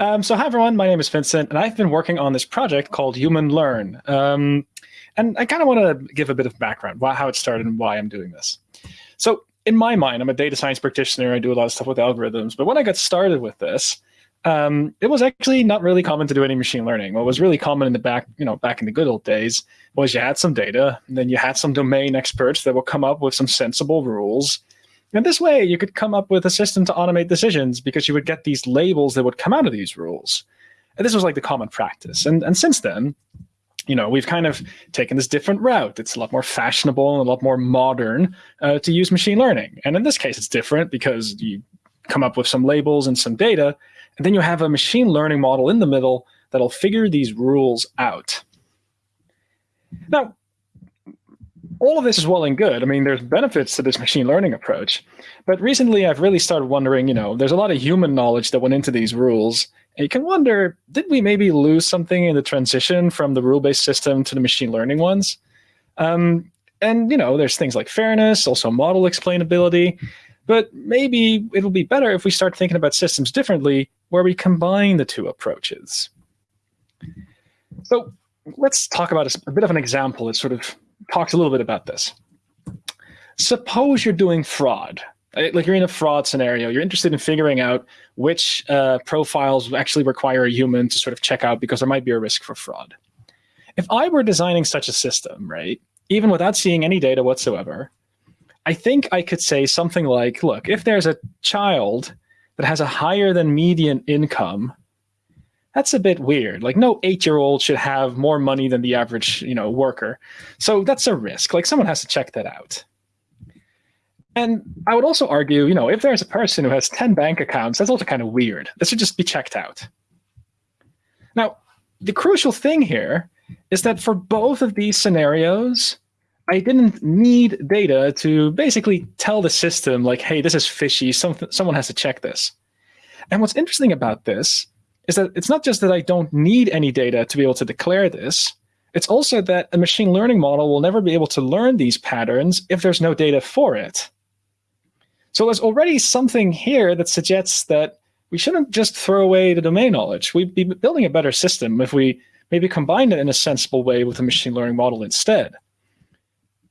Um, so hi everyone, my name is Vincent, and I've been working on this project called Human Learn. Um, and I kind of want to give a bit of background, how it started and why I'm doing this. So in my mind, I'm a data science practitioner. I do a lot of stuff with algorithms. But when I got started with this, um, it was actually not really common to do any machine learning. What was really common in the back, you know, back in the good old days was you had some data, and then you had some domain experts that would come up with some sensible rules. And this way, you could come up with a system to automate decisions because you would get these labels that would come out of these rules. And this was like the common practice. And, and since then, you know, we've kind of taken this different route. It's a lot more fashionable and a lot more modern uh, to use machine learning. And in this case, it's different because you come up with some labels and some data, and then you have a machine learning model in the middle that'll figure these rules out. Now, all of this is well and good. I mean, there's benefits to this machine learning approach. But recently, I've really started wondering, you know, there's a lot of human knowledge that went into these rules. And you can wonder, did we maybe lose something in the transition from the rule-based system to the machine learning ones? Um, and, you know, there's things like fairness, also model explainability. But maybe it'll be better if we start thinking about systems differently, where we combine the two approaches. So let's talk about a, a bit of an example that sort of talks a little bit about this. Suppose you're doing fraud, like you're in a fraud scenario. You're interested in figuring out which uh, profiles actually require a human to sort of check out because there might be a risk for fraud. If I were designing such a system, right, even without seeing any data whatsoever, I think I could say something like, look, if there's a child that has a higher than median income, that's a bit weird. Like no eight-year-old should have more money than the average, you know, worker. So that's a risk. Like someone has to check that out. And I would also argue, you know, if there's a person who has 10 bank accounts, that's also kind of weird. This should just be checked out. Now, the crucial thing here is that for both of these scenarios, I didn't need data to basically tell the system like, hey, this is fishy, some, someone has to check this. And what's interesting about this is that it's not just that I don't need any data to be able to declare this, it's also that a machine learning model will never be able to learn these patterns if there's no data for it. So there's already something here that suggests that we shouldn't just throw away the domain knowledge. We'd be building a better system if we maybe combine it in a sensible way with a machine learning model instead.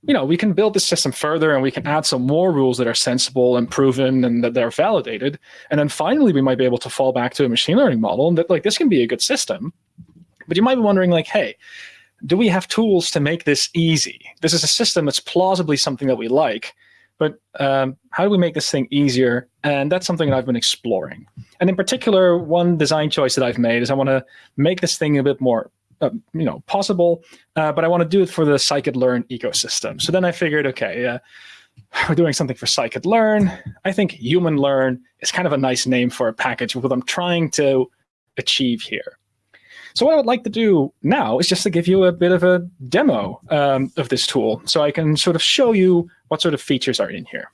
You know, we can build the system further and we can add some more rules that are sensible and proven and that they're validated. And then finally, we might be able to fall back to a machine learning model and that like this can be a good system. But you might be wondering like, hey, do we have tools to make this easy? This is a system that's plausibly something that we like, but um, how do we make this thing easier? And that's something that I've been exploring. And in particular, one design choice that I've made is I want to make this thing a bit more uh, you know, possible, uh, but I want to do it for the scikit-learn ecosystem. So then I figured, okay, uh, we're doing something for scikit-learn. I think human learn is kind of a nice name for a package what I'm trying to achieve here. So what I would like to do now is just to give you a bit of a demo um, of this tool so I can sort of show you what sort of features are in here.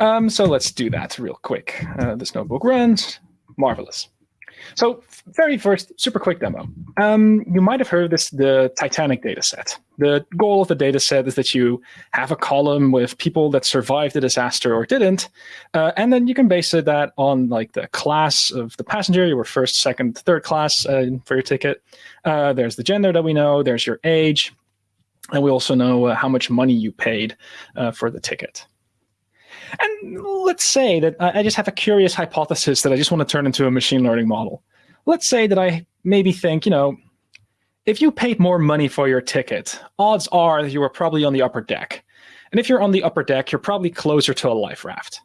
Um, so let's do that real quick. Uh, this notebook runs. Marvelous. So very first, super quick demo. Um, you might have heard this, the Titanic data set. The goal of the data set is that you have a column with people that survived the disaster or didn't, uh, and then you can base that on like the class of the passenger, you were first, second, third class uh, for your ticket. Uh, there's the gender that we know, there's your age, and we also know uh, how much money you paid uh, for the ticket. And let's say that I just have a curious hypothesis that I just want to turn into a machine learning model. Let's say that I maybe think, you know, if you paid more money for your ticket, odds are that you were probably on the upper deck. And if you're on the upper deck, you're probably closer to a life raft.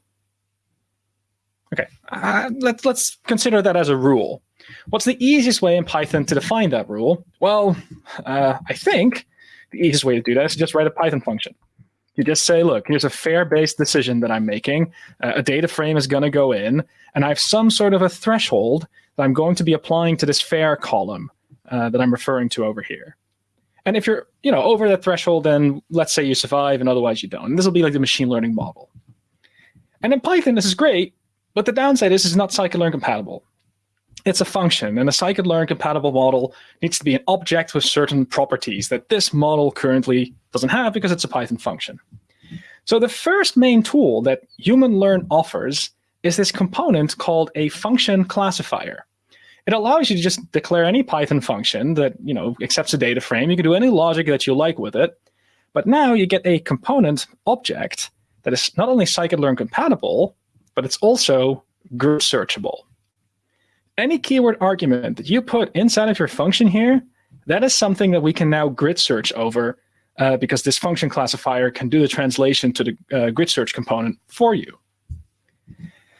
Okay, uh, let's, let's consider that as a rule. What's the easiest way in Python to define that rule? Well, uh, I think the easiest way to do that is just write a Python function. You just say, look, here's a fare-based decision that I'm making. Uh, a data frame is going to go in, and I have some sort of a threshold that I'm going to be applying to this fair column uh, that I'm referring to over here. And if you're you know, over that threshold, then let's say you survive and otherwise you don't. And this will be like the machine learning model. And in Python, this is great, but the downside is it's not scikit-learn compatible. It's a function, and a scikit-learn compatible model needs to be an object with certain properties that this model currently doesn't have because it's a Python function. So the first main tool that Human Learn offers is this component called a function classifier. It allows you to just declare any Python function that you know accepts a data frame. You can do any logic that you like with it. But now you get a component object that is not only scikit-learn compatible, but it's also grid searchable. Any keyword argument that you put inside of your function here, that is something that we can now grid search over uh, because this function classifier can do the translation to the uh, grid search component for you.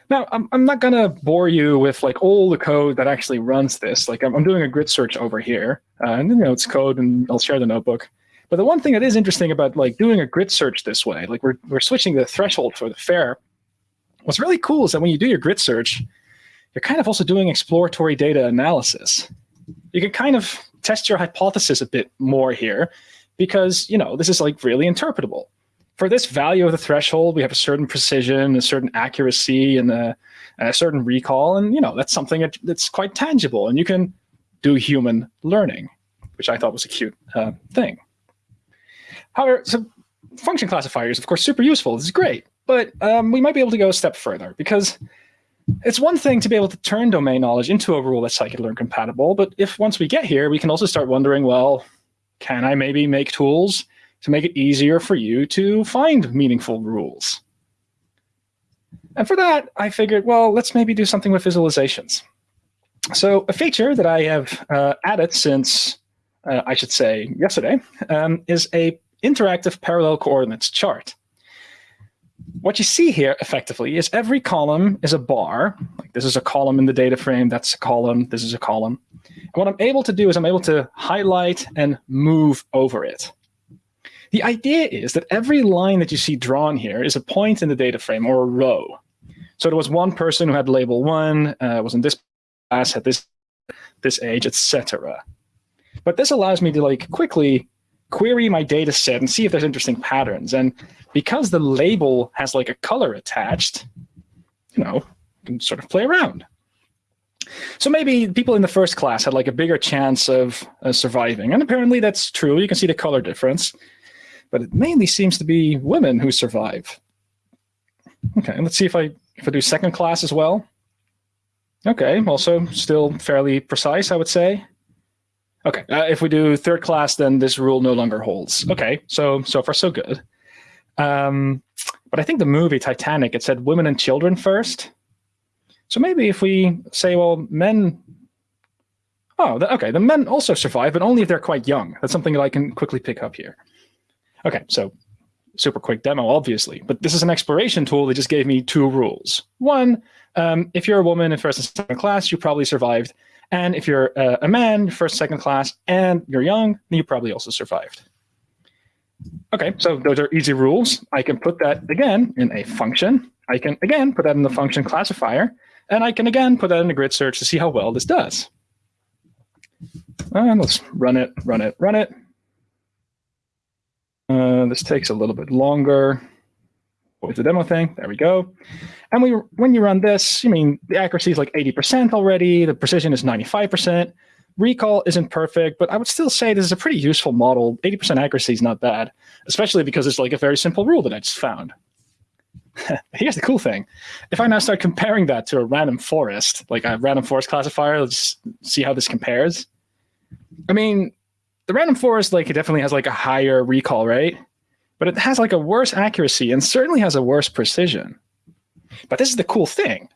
Now, I'm, I'm not going to bore you with like all the code that actually runs this. Like I'm, I'm doing a grid search over here, uh, and you know it's code, and I'll share the notebook. But the one thing that is interesting about like doing a grid search this way, like we're we're switching the threshold for the fare. What's really cool is that when you do your grid search, you're kind of also doing exploratory data analysis. You can kind of test your hypothesis a bit more here, because you know this is like really interpretable for this value of the threshold, we have a certain precision, a certain accuracy, and a, a certain recall. And you know that's something that, that's quite tangible. And you can do human learning, which I thought was a cute uh, thing. However, so function classifiers, of course, super useful. This is great. But um, we might be able to go a step further because it's one thing to be able to turn domain knowledge into a rule that's scikit-learn compatible. But if once we get here, we can also start wondering, well, can I maybe make tools to make it easier for you to find meaningful rules. And for that, I figured, well, let's maybe do something with visualizations. So a feature that I have uh, added since, uh, I should say, yesterday, um, is a interactive parallel coordinates chart. What you see here, effectively, is every column is a bar. Like this is a column in the data frame, that's a column, this is a column. And what I'm able to do is I'm able to highlight and move over it. The idea is that every line that you see drawn here is a point in the data frame or a row. So there was one person who had label one, uh, was in this class, had this this age, etc. But this allows me to like quickly query my data set and see if there's interesting patterns. And because the label has like a color attached, you know, you can sort of play around. So maybe people in the first class had like a bigger chance of uh, surviving. And apparently that's true. You can see the color difference but it mainly seems to be women who survive. Okay, let's see if I if I do second class as well. Okay, also still fairly precise, I would say. Okay, uh, if we do third class, then this rule no longer holds. Okay, so so far so good. Um, but I think the movie Titanic, it said women and children first. So maybe if we say, well, men. Oh, okay, the men also survive, but only if they're quite young. That's something that I can quickly pick up here. Okay, so super quick demo, obviously, but this is an exploration tool that just gave me two rules. One, um, if you're a woman in first and second class, you probably survived. And if you're uh, a man, first, second class, and you're young, you probably also survived. Okay, so those are easy rules. I can put that again in a function. I can again put that in the function classifier, and I can again put that in the grid search to see how well this does. And let's run it, run it, run it. Uh, this takes a little bit longer. With the demo thing, there we go. And we, when you run this, I mean, the accuracy is like 80% already. The precision is 95%. Recall isn't perfect, but I would still say this is a pretty useful model. 80% accuracy is not bad, especially because it's like a very simple rule that I just found. Here's the cool thing. If I now start comparing that to a random forest, like a random forest classifier, let's see how this compares. I mean, the random forest like it definitely has like a higher recall rate, but it has like a worse accuracy and certainly has a worse precision. But this is the cool thing.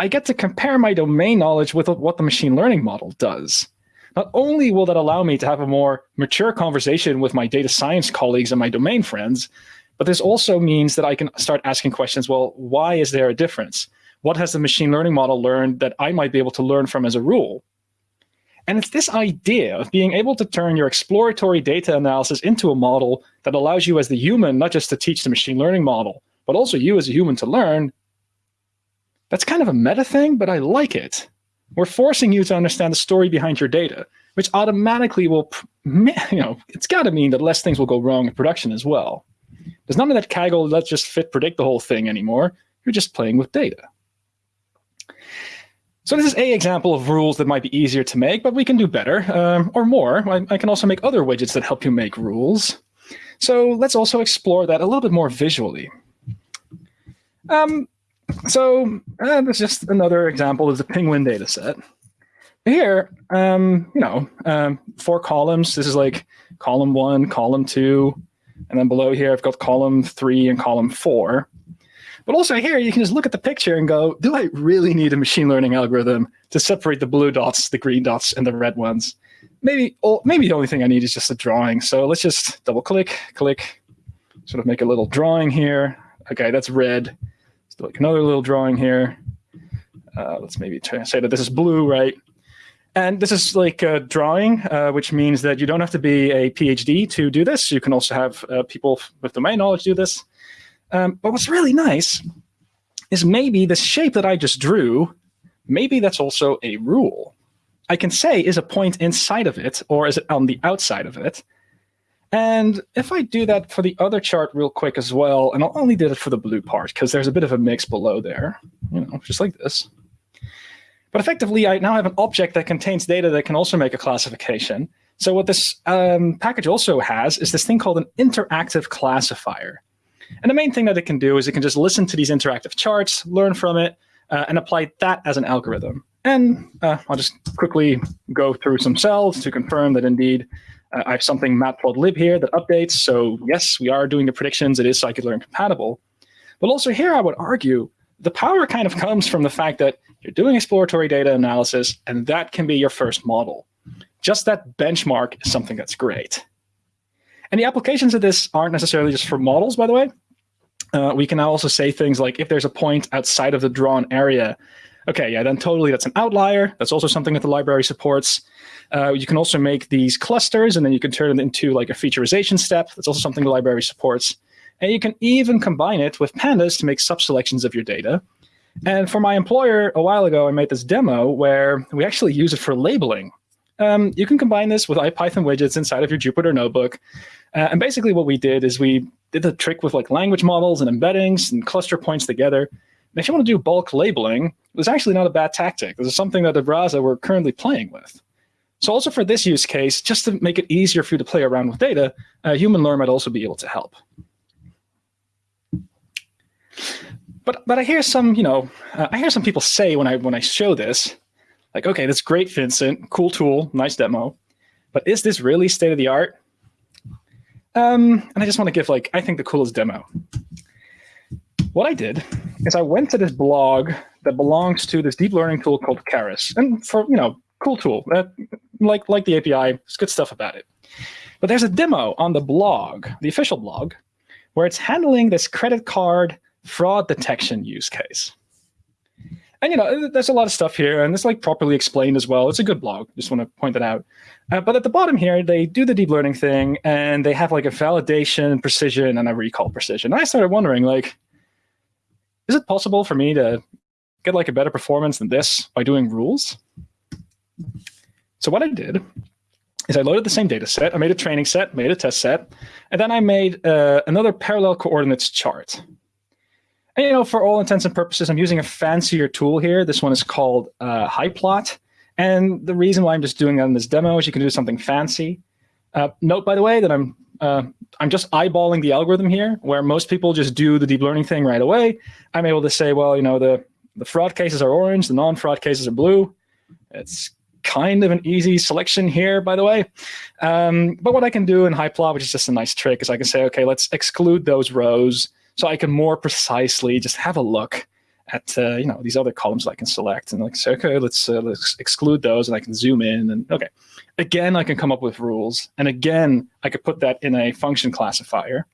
I get to compare my domain knowledge with what the machine learning model does. Not only will that allow me to have a more mature conversation with my data science colleagues and my domain friends, but this also means that I can start asking questions, well, why is there a difference? What has the machine learning model learned that I might be able to learn from as a rule? And it's this idea of being able to turn your exploratory data analysis into a model that allows you as the human, not just to teach the machine learning model, but also you as a human to learn. That's kind of a meta thing, but I like it. We're forcing you to understand the story behind your data, which automatically will, you know, it's got to mean that less things will go wrong in production as well. There's none of that Kaggle, let's just fit predict the whole thing anymore. You're just playing with data. So this is a example of rules that might be easier to make, but we can do better um, or more. I, I, can also make other widgets that help you make rules. So let's also explore that a little bit more visually. Um, so uh, that's just another example of the penguin data set. Here, um, you know, um, four columns. This is like column one, column two, and then below here I've got column three and column four. But also here, you can just look at the picture and go, do I really need a machine learning algorithm to separate the blue dots, the green dots, and the red ones? Maybe, or maybe the only thing I need is just a drawing. So let's just double click, click, sort of make a little drawing here. Okay, that's red. Like another little drawing here. Uh, let's maybe say that this is blue, right? And this is like a drawing, uh, which means that you don't have to be a PhD to do this. You can also have uh, people with domain knowledge do this. Um, but what's really nice is maybe the shape that I just drew, maybe that's also a rule. I can say, is a point inside of it, or is it on the outside of it? And if I do that for the other chart real quick as well, and I'll only do it for the blue part, because there's a bit of a mix below there, you know, just like this. But effectively, I now have an object that contains data that can also make a classification. So what this um, package also has is this thing called an interactive classifier. And the main thing that it can do is it can just listen to these interactive charts, learn from it, uh, and apply that as an algorithm. And uh, I'll just quickly go through some cells to confirm that indeed uh, I have something matplotlib here that updates. So yes, we are doing the predictions. It is scikit-learn compatible. But also here, I would argue the power kind of comes from the fact that you're doing exploratory data analysis, and that can be your first model. Just that benchmark is something that's great. And the applications of this aren't necessarily just for models, by the way. Uh, we can also say things like if there's a point outside of the drawn area, okay, yeah, then totally that's an outlier. That's also something that the library supports. Uh, you can also make these clusters, and then you can turn it into like a featureization step. That's also something the library supports. And you can even combine it with pandas to make sub-selections of your data. And for my employer, a while ago, I made this demo where we actually use it for labeling. Um, you can combine this with IPython widgets inside of your Jupyter notebook. Uh, and basically what we did is we did the trick with like language models and embeddings and cluster points together. And if you want to do bulk labeling, it's actually not a bad tactic. This is something that at Rasa we're currently playing with. So also for this use case, just to make it easier for you to play around with data, uh, Human Learn might also be able to help. But but I hear some, you know, uh, I hear some people say when I when I show this, like, okay, that's great, Vincent, cool tool, nice demo, but is this really state of the art? Um, and I just want to give like, I think the coolest demo. What I did is I went to this blog that belongs to this deep learning tool called Keras. And for, you know, cool tool, uh, like, like the API, there's good stuff about it. But there's a demo on the blog, the official blog, where it's handling this credit card fraud detection use case. And you know, there's a lot of stuff here, and it's like properly explained as well. It's a good blog. Just want to point that out. Uh, but at the bottom here, they do the deep learning thing, and they have like a validation precision and a recall precision. And I started wondering, like, is it possible for me to get like a better performance than this by doing rules? So what I did is I loaded the same data set. I made a training set, made a test set, and then I made uh, another parallel coordinates chart. And, you know, for all intents and purposes, I'm using a fancier tool here. This one is called uh, HiPlot. And the reason why I'm just doing that in this demo is you can do something fancy. Uh, note, by the way, that I'm uh, I'm just eyeballing the algorithm here, where most people just do the deep learning thing right away. I'm able to say, well, you know, the, the fraud cases are orange, the non-fraud cases are blue. It's kind of an easy selection here, by the way. Um, but what I can do in HiPlot, which is just a nice trick, is I can say, okay, let's exclude those rows so I can more precisely just have a look at uh, you know these other columns I can select and like say, okay, let's uh, let's exclude those, and I can zoom in and okay. Again, I can come up with rules, and again, I could put that in a function classifier.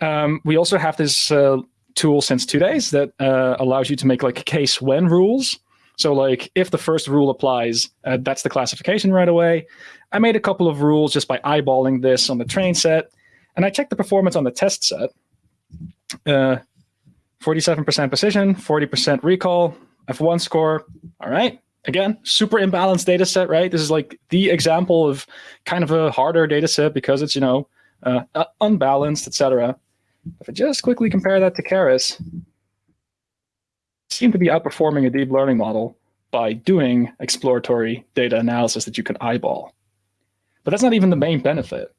Um, we also have this uh, tool since two days that uh, allows you to make like case when rules. So like if the first rule applies, uh, that's the classification right away. I made a couple of rules just by eyeballing this on the train set, and I checked the performance on the test set. 47% uh, precision, 40% recall, F1 score. All right. Again, super imbalanced data set, right? This is like the example of kind of a harder data set because it's, you know, uh, unbalanced, etc. If I just quickly compare that to Keras, seem to be outperforming a deep learning model by doing exploratory data analysis that you can eyeball. But that's not even the main benefit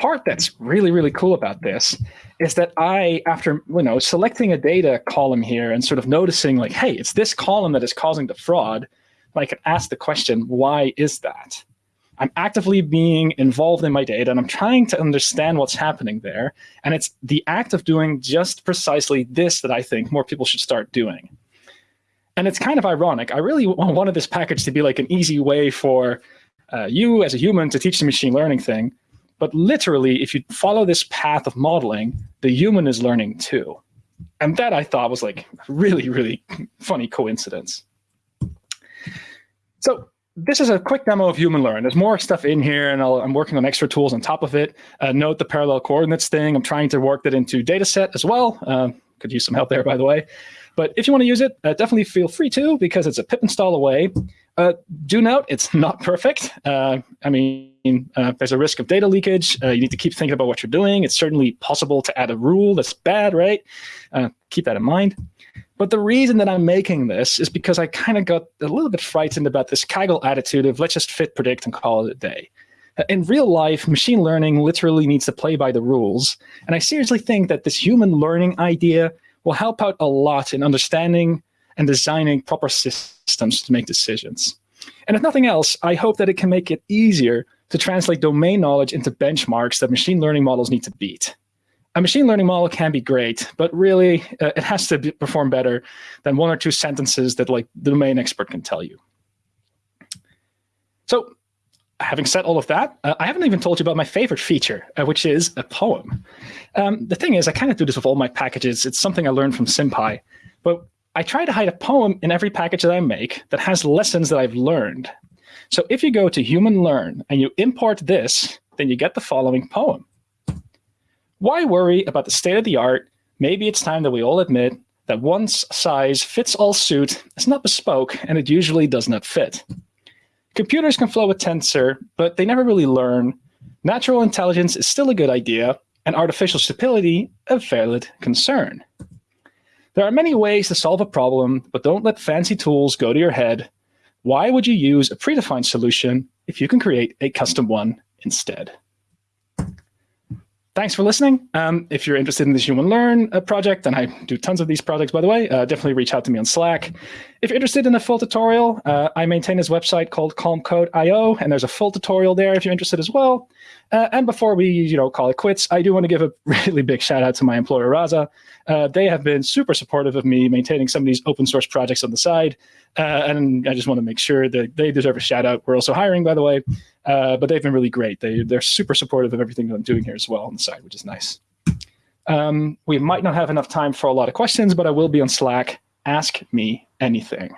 part that's really, really cool about this is that I, after you know selecting a data column here and sort of noticing like, hey, it's this column that is causing the fraud, I can ask the question, why is that? I'm actively being involved in my data and I'm trying to understand what's happening there. And it's the act of doing just precisely this that I think more people should start doing. And it's kind of ironic. I really wanted this package to be like an easy way for uh, you as a human to teach the machine learning thing. But literally, if you follow this path of modeling, the human is learning too. And that I thought was like really, really funny coincidence. So this is a quick demo of Human Learn. There's more stuff in here, and i am working on extra tools on top of it. Uh, note the parallel coordinates thing. I'm trying to work that into dataset as well. Uh, could use some help there, by the way. But if you want to use it, uh, definitely feel free to, because it's a pip install away. Uh, do note, it's not perfect. Uh, I mean, uh, there's a risk of data leakage. you need to keep thinking about what you're doing. It's certainly possible to add a rule that's bad, right? keep that in mind. But the reason that I'm making this is because I kind of got a little bit frightened about this Kaggle attitude of let's just fit, predict, and call it a day. In real life, machine learning literally needs to play by the rules. And I seriously think that this human learning idea will help out a lot in understanding and designing proper systems to make decisions. And if nothing else, I hope that it can make it easier to translate domain knowledge into benchmarks that machine learning models need to beat a machine learning model can be great, but really uh, it has to be, perform better than one or two sentences that like the domain expert can tell you. So having said all of that, uh, I haven't even told you about my favorite feature, uh, which is a poem. Um, the thing is, I kind of do this with all my packages. It's something I learned from SymPy, but I try to hide a poem in every package that I make that has lessons that I've learned. So if you go to Human Learn and you import this, then you get the following poem. Why worry about the state of the art? Maybe it's time that we all admit that one size fits all suit is not bespoke and it usually does not fit. Computers can flow a tensor, but they never really learn. Natural intelligence is still a good idea, and artificial stupidity a valid concern. There are many ways to solve a problem, but don't let fancy tools go to your head. Why would you use a predefined solution if you can create a custom one instead? thanks for listening. Um, if you're interested in this Human Learn uh, project, and I do tons of these projects, by the way, uh, definitely reach out to me on Slack. If you're interested in a full tutorial, uh, I maintain this website called calmcode.io, and there's a full tutorial there if you're interested as well. Uh, and before we you know, call it quits, I do want to give a really big shout out to my employer, Rasa. Uh, they have been super supportive of me maintaining some of these open source projects on the side. Uh, and I just want to make sure that they deserve a shout out. We're also hiring, by the way, uh, but they've been really great. They, they're super supportive of everything that I'm doing here as well on the side, which is nice. Um, we might not have enough time for a lot of questions, but I will be on Slack. Ask me anything.